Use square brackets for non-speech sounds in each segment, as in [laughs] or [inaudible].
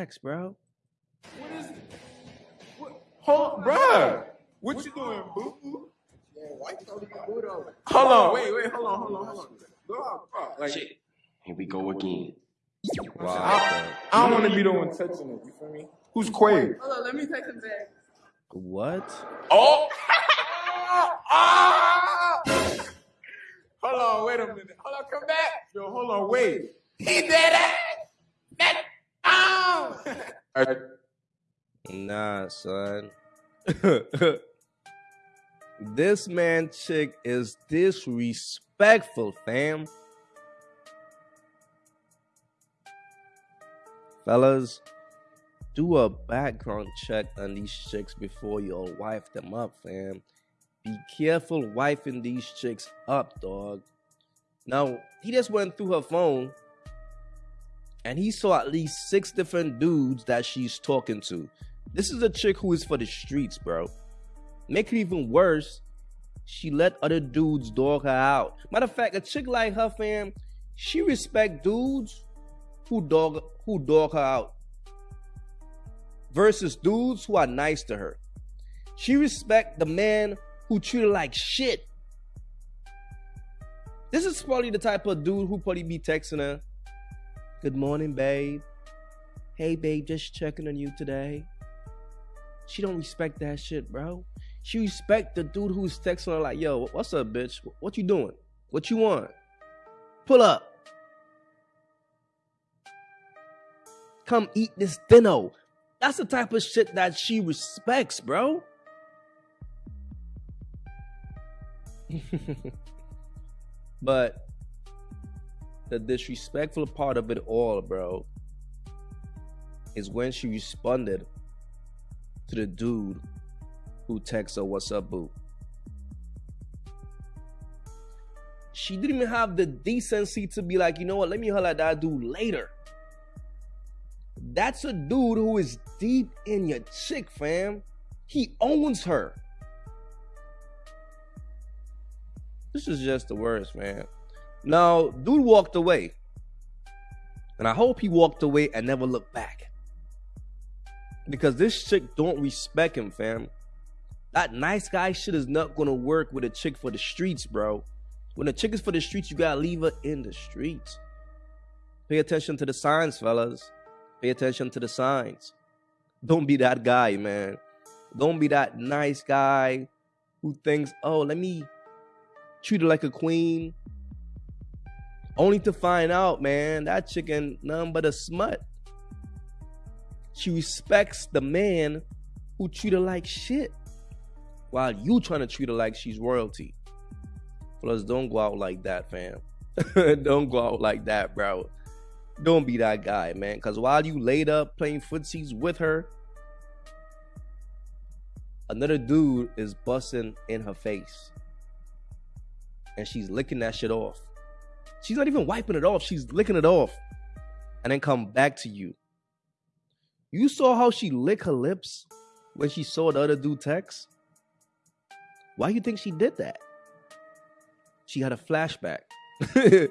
Facts, bro. What is? What? Hold, bruh. What you doing, boo? Yeah, why you told me to over? Hold on, wait, wait, hold on, hold on, hold on. Go out, bro. Like, Shit. Here we go again. Wow. I, I don't want to be the one touching it. You feel me? Who's Quay? Hold on, let me take him back. What? Oh! [laughs] Ah! Hold on, wait a minute. Hold on, come back. Yo, hold on, wait. He did it. Nah, son. [laughs] this man chick is disrespectful, fam. Fellas, do a background check on these chicks before you all wife them up, fam. Be careful wifing these chicks up, dog. Now, he just went through her phone and he saw at least six different dudes that she's talking to. This is a chick who is for the streets, bro. Make it even worse, she let other dudes dog her out. Matter of fact, a chick like her, fam, she respect dudes who dog who dog her out versus dudes who are nice to her. She respect the man who treat her like shit. This is probably the type of dude who probably be texting her. Good morning, babe. Hey, babe, just checking on you today. She don't respect that shit, bro. She respect the dude who's texting her like, yo, what's up, bitch? What you doing? What you want? Pull up. Come eat this dinner. That's the type of shit that she respects, bro. [laughs] but the disrespectful part of it all, bro, is when she responded to the dude who texted her, What's up, boo? She didn't even have the decency to be like, you know what, let me holler at that dude later. That's a dude who is deep in your chick, fam. He owns her. This is just the worst, man. Now, dude walked away. And I hope he walked away and never looked back. Because this chick don't respect him, fam. That nice guy shit is not gonna work with a chick for the streets, bro. When a chick is for the streets, you gotta leave her in the streets. Pay attention to the signs, fellas. Pay attention to the signs. Don't be that guy, man. Don't be that nice guy who thinks, oh, let me treat her like a queen. Only to find out, man, that chicken none but a smut. She respects the man who treat her like shit. While you trying to treat her like she's royalty. Plus, don't go out like that, fam. [laughs] don't go out like that, bro. Don't be that guy, man. Because while you laid up playing footsies with her, another dude is busting in her face. And she's licking that shit off. She's not even wiping it off. She's licking it off. And then come back to you. You saw how she licked her lips when she saw the other dude text? Why you think she did that? She had a flashback. [laughs]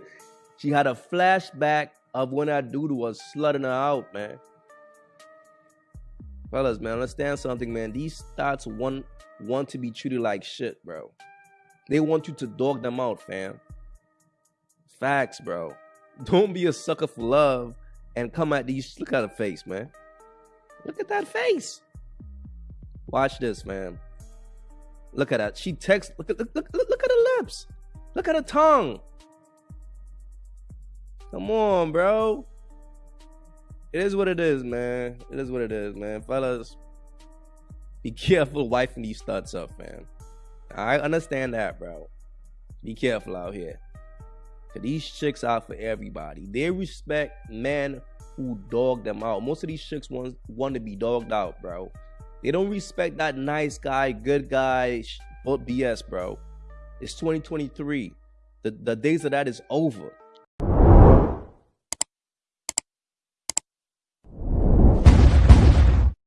she had a flashback of when that dude was slutting her out, man. Fellas, man, understand something, man. These thoughts want want to be treated like shit, bro. They want you to dog them out, fam. Facts, bro. Don't be a sucker for love and come at these. Look at the face, man. Look at that face. Watch this, man. Look at that. She texts. Look at look, look, look at her lips. Look at her tongue. Come on, bro. It is what it is, man. It is what it is, man. Fellas, be careful wifing these studs up, man. I understand that, bro. Be careful out here. Cause these chicks out for everybody. They respect men who dog them out. Most of these chicks want want to be dogged out, bro. They don't respect that nice guy, good guy, but BS, bro. It's 2023. The the days of that is over.